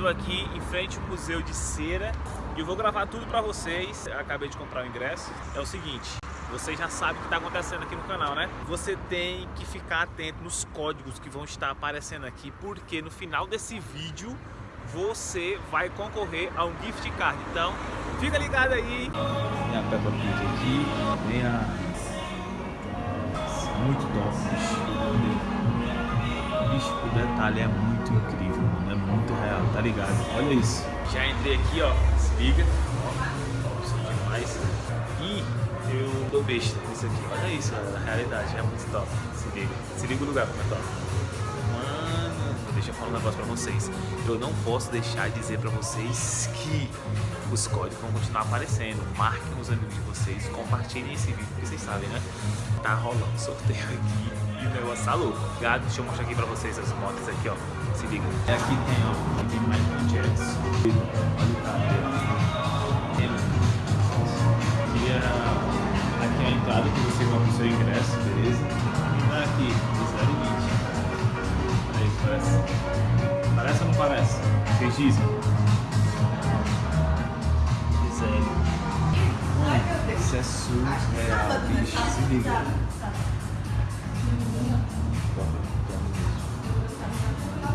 tô aqui em frente ao Museu de Cera e eu vou gravar tudo pra vocês. Eu acabei de comprar o ingresso. É o seguinte, vocês já sabem o que está acontecendo aqui no canal, né? Você tem que ficar atento nos códigos que vão estar aparecendo aqui, porque no final desse vídeo você vai concorrer a um gift card. Então, fica ligado aí. Tem a Peppa Pig aqui, tem a... Muito top, bicho. O detalhe é muito incrível, muito real, tá ligado? Olha isso. Já entrei aqui, ó. Se liga. Ó, isso é demais. E eu tô besta nisso aqui. Olha isso. A realidade é muito top. Se liga. Se liga o lugar como é top. Deixa eu falar um negócio pra vocês. Eu não posso deixar de dizer pra vocês que os códigos vão continuar aparecendo. Marquem os amigos de vocês, compartilhem esse vídeo, porque vocês sabem, né? Tá rolando sorteio aqui e o negócio tá louco. Gado, deixa eu mostrar aqui pra vocês as motos aqui, ó. Se liga. E aqui tem, ó, aqui Michael Jackson. Olha o. Tem aqui é, a entrada que você compra o seu ingresso, beleza? Aqui, Vocês dizem? Mano, isso é surreal, bicho. Se liga.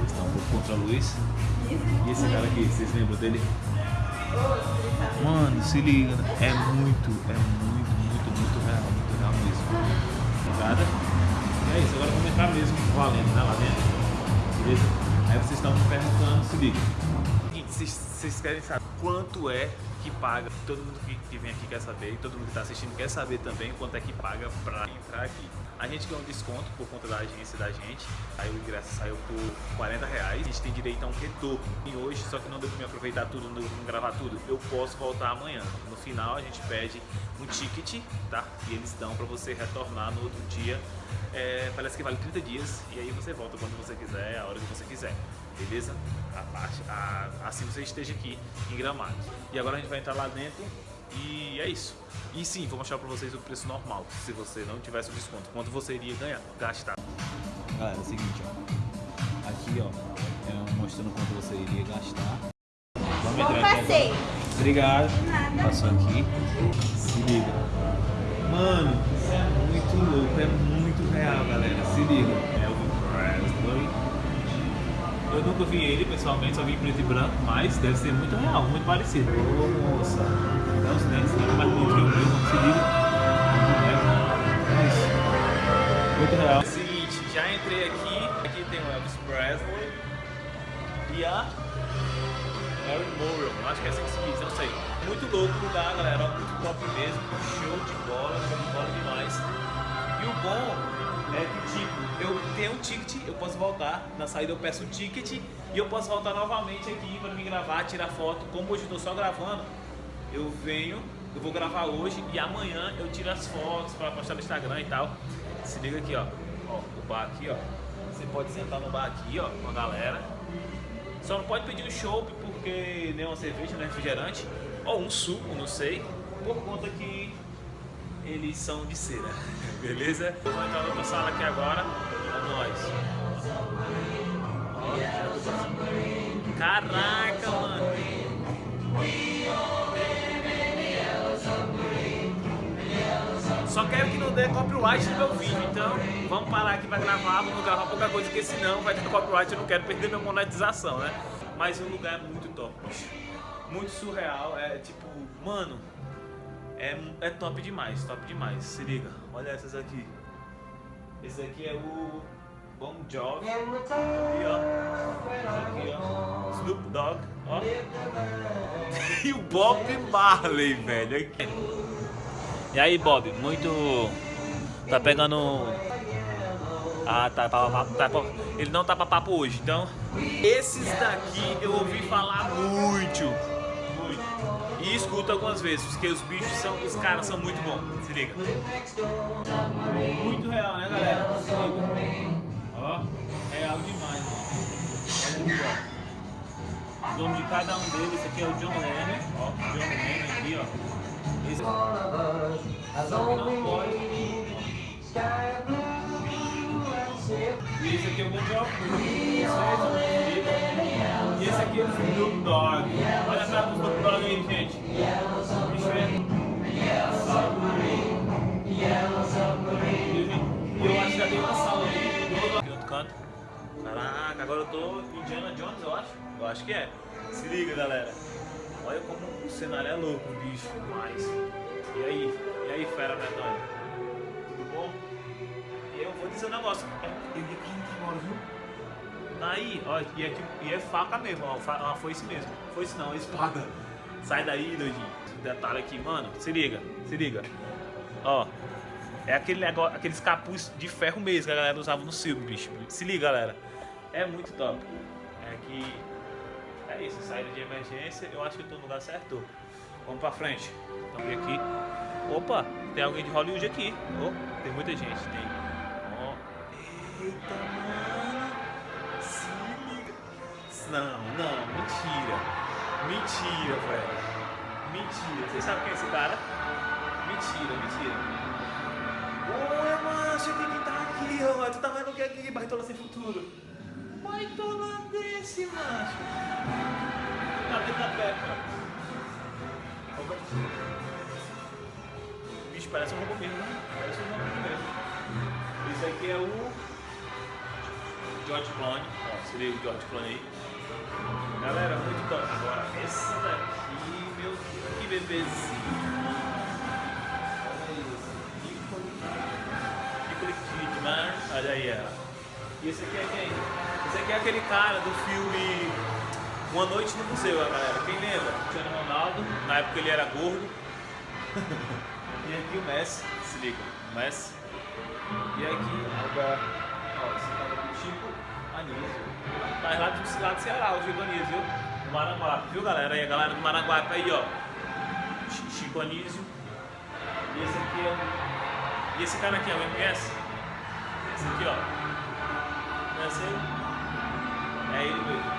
Está um pouco contra a luz. E esse cara aqui, vocês lembram dele? Mano, se liga, é muito, é muito, muito, muito real, muito real mesmo. Ligada? E é isso, agora vamos entrar mesmo valendo, né, lá dentro. Beleza? Vocês estão me perguntando, se liga. Vocês, querem saber quanto é que paga? Todo mundo que, que vem aqui quer saber, e todo mundo que está assistindo quer saber também quanto é que paga para entrar aqui. A gente ganhou um desconto por conta da agência da gente, aí o ingresso saiu por 40 reais. A gente tem direito a um retorno. E hoje, só que não deu pra me aproveitar tudo, não deu me gravar tudo, eu posso voltar amanhã. No final a gente pede um ticket, tá? E eles dão pra você retornar no outro dia. É, parece que vale 30 dias e aí você volta quando você quiser, a hora que você quiser. Beleza? A parte, a, assim você esteja aqui em Gramado. E agora a gente vai entrar lá dentro e é isso. E sim, vou mostrar pra vocês o preço normal, se você não tivesse o desconto. Quanto você iria ganhar, gastar. Galera, é o seguinte, ó. Aqui, ó, é mostrando quanto você iria gastar. Vamos Bom entrar aqui passeio. agora. Obrigado. Nada. Passou aqui. Se liga. Mano, isso é muito louco, é muito real, galera. Se liga. Elvis Presley. Eu nunca vi ele pessoalmente, só vi em preto e branco, mas deve ser muito real, muito parecido. Ô, moça. Dá os dentes, né? Mais bonito que o meu, se liga. É isso. Muito real. É o seguinte, já entrei aqui, aqui tem o Elvis Presley e a Mary Monroe, acho que é assim que se diz, eu não sei. Muito louco o lugar, galera, muito top mesmo, show de bola, show de bola demais. E o bom é que, tipo, eu tenho um ticket, eu posso voltar, na saída eu peço um ticket e eu posso voltar novamente aqui para me gravar, tirar foto. Como hoje eu tô só gravando, eu venho, eu vou gravar hoje e amanhã eu tiro as fotos para postar no Instagram e tal. Se liga aqui, ó. Ó, o bar aqui, ó. Você pode sentar no bar aqui, ó, com a galera. Só não pode pedir um chopp porque nem uma cerveja, nem refrigerante. Ou um suco, não sei. Por conta que eles são de cera. Beleza? Vou entrar na sala aqui agora. É nóis. Caraca, mano. Só quero que não dê copyright no meu vídeo, então vamos parar aqui pra gravar, vamos gravar pouca coisa, porque senão vai ter copyright, eu não quero perder minha monetização, né? Mas o lugar é muito top. Muito surreal, é tipo, mano, é, é top demais, top demais. Se liga, olha essas aqui. Esse aqui é o Bon Jovi. Aqui, ó. Aqui, ó. Snoop Dogg, ó. e o Bob Marley, velho. Aqui. E aí, Bob, muito. Tá pegando. Ah, tá, tá. Ele não tá pra papo hoje, então. Esses daqui eu ouvi falar muito. Muito. E escuto algumas vezes, porque os bichos são. Os caras são muito bons. Se liga. Muito real, né, galera? Ó, real demais, mano. Olha aqui, ó. O nome de cada um deles, esse aqui é o John Lennon, ó. John Lennon aqui, ó. Esse não pode. E esse aqui é o Bon Jovi, e esse aqui é o Snoop Dogg. Olha a cara do Snoop Dogg aí, gente. Bicho é. E eu acho que já tem uma sala. Aqui outro canto. Caraca, agora eu tô Indiana Jones, eu acho. Eu acho que é. Se liga, galera. Olha como o cenário é louco, bicho. Demais. E aí? E aí, fera medonha? Tudo bom? Eu vou dizer um negócio. Eu ia cair agora, viu? Aí, ó, e é, e é faca mesmo, ó, uma foice mesmo. Foice não, é espada. Sai daí, doidinho. Detalhe aqui, mano, se liga, se liga. Ó, é aquele negócio, aqueles capuz de ferro mesmo que a galera usava no filme, bicho. Se liga, galera. É muito top. É que. É isso, saída de emergência, eu acho que eu tô no lugar certo. Vamos pra frente. Então, aqui. Opa, tem alguém de Hollywood aqui. Oh, tem muita gente, tem. Ó. Eita, Não, não, mentira. Mentira, velho. Mentira. Vocês sabem quem é esse cara? Mentira, mentira. Oi, macho, quem que tá aqui, ó? Tu tá vendo o que aqui, Barritola Sem Futuro? Barritola desse, macho. Tá dentro da peca. Opa. Bicho, parece um robô mesmo, né? Parece um robô mesmo. Esse aqui é o George Clooney. Ó, se liga o George Clooney aí. Galera, muito top. Agora, essa daqui, meu Deus, que bebezinho. Kidman. Olha aí, ó. E esse aqui é quem? Esse aqui é aquele cara do filme Uma Noite no Museu, galera. Quem lembra? Cristiano Ronaldo, na época ele era gordo. e aqui o Messi, se liga, o Messi. E aqui, agora, ó, esse cara do Chico Anísio. Tá lá do lado do Ceará, o Chico Anísio, viu? Maranguape, viu galera? Aí a galera do Maranguape aí, ó. Chico Anísio. E esse aqui é o... E esse cara aqui, alguém conhece? Esse aqui, ó. Conhece ele? É ele mesmo.